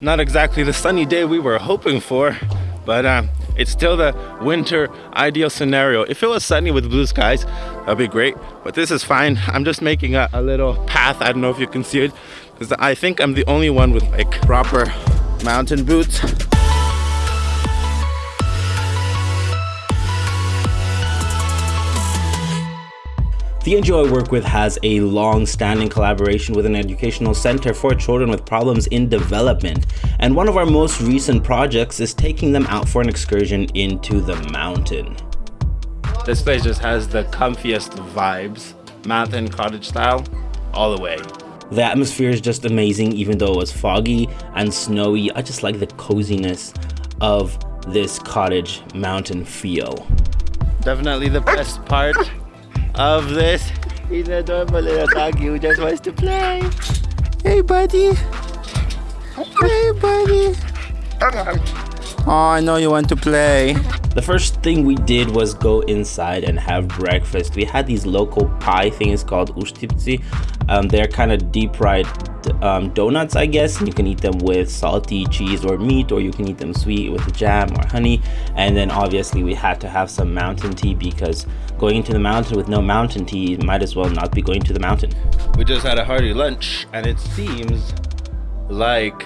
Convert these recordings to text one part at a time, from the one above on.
Not exactly the sunny day we were hoping for, but um, it's still the winter ideal scenario. If it was sunny with blue skies, that'd be great, but this is fine. I'm just making a, a little path. I don't know if you can see it, because I think I'm the only one with like proper mountain boots. The NGO I work with has a long-standing collaboration with an educational center for children with problems in development, and one of our most recent projects is taking them out for an excursion into the mountain. This place just has the comfiest vibes, mountain cottage style, all the way. The atmosphere is just amazing even though it was foggy and snowy. I just like the coziness of this cottage mountain feel. Definitely the best part of this. He's a adorable little dog who just wants to play. Hey, buddy. Hey, buddy. Oh, I know you want to play. The first thing we did was go inside and have breakfast. We had these local pie things called ustipci. Um, they're kind of deep fried um, donuts, I guess. And you can eat them with salty cheese or meat, or you can eat them sweet with jam or honey. And then obviously we had to have some mountain tea because going into the mountain with no mountain tea might as well not be going to the mountain. We just had a hearty lunch and it seems like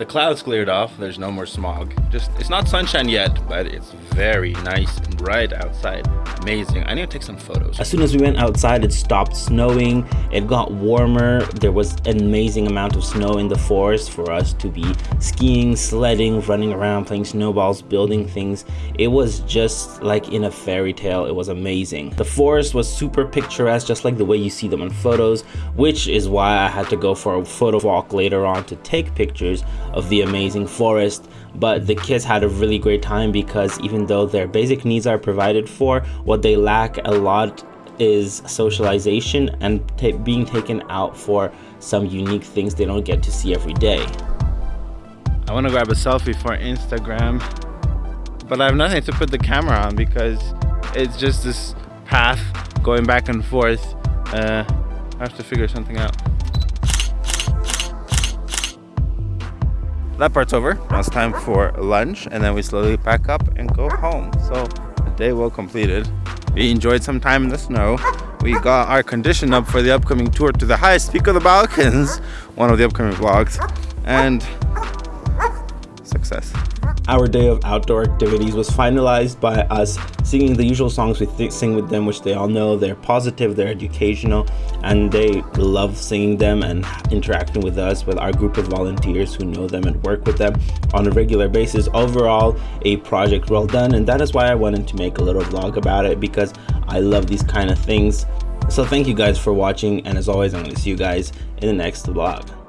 the clouds cleared off, there's no more smog. Just, it's not sunshine yet, but it's very nice and bright outside. Amazing. I need to take some photos. As soon as we went outside, it stopped snowing. It got warmer. There was an amazing amount of snow in the forest for us to be skiing, sledding, running around, playing snowballs, building things. It was just like in a fairy tale. It was amazing. The forest was super picturesque, just like the way you see them on photos, which is why I had to go for a photo walk later on to take pictures of the amazing forest but the kids had a really great time because even though their basic needs are provided for what they lack a lot is socialization and being taken out for some unique things they don't get to see every day. I want to grab a selfie for instagram but i have nothing to put the camera on because it's just this path going back and forth uh, i have to figure something out that part's over. Now it's time for lunch and then we slowly pack up and go home. So a day well completed. We enjoyed some time in the snow. We got our condition up for the upcoming tour to the highest peak of the Balkans, one of the upcoming vlogs, and success. Our day of outdoor activities was finalized by us singing the usual songs we sing with them, which they all know. They're positive, they're educational, and they love singing them and interacting with us, with our group of volunteers who know them and work with them on a regular basis. Overall, a project well done, and that is why I wanted to make a little vlog about it because I love these kind of things. So thank you guys for watching, and as always, I'm going to see you guys in the next vlog.